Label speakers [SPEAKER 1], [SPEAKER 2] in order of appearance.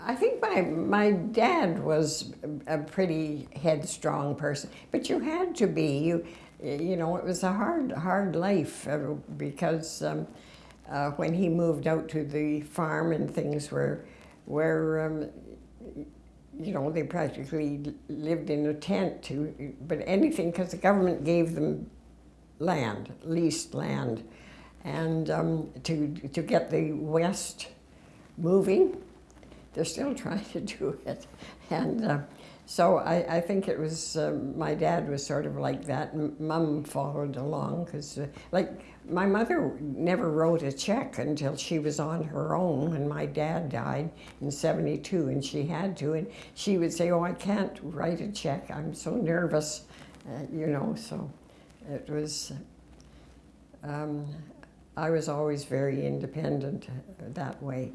[SPEAKER 1] I think my, my dad was a pretty headstrong person, but you had to be. You, you know, it was a hard, hard life uh, because um, uh, when he moved out to the farm and things were, were um, you know, they practically lived in a tent to, but anything, because the government gave them land, leased land, and um, to, to get the West moving, they're still trying to do it. And uh, so I, I think it was, uh, my dad was sort of like that, mum followed along, because uh, like my mother never wrote a check until she was on her own when my dad died in 72, and she had to, and she would say, oh, I can't write a check, I'm so nervous, uh, you know, so it was, um, I was always very independent that way.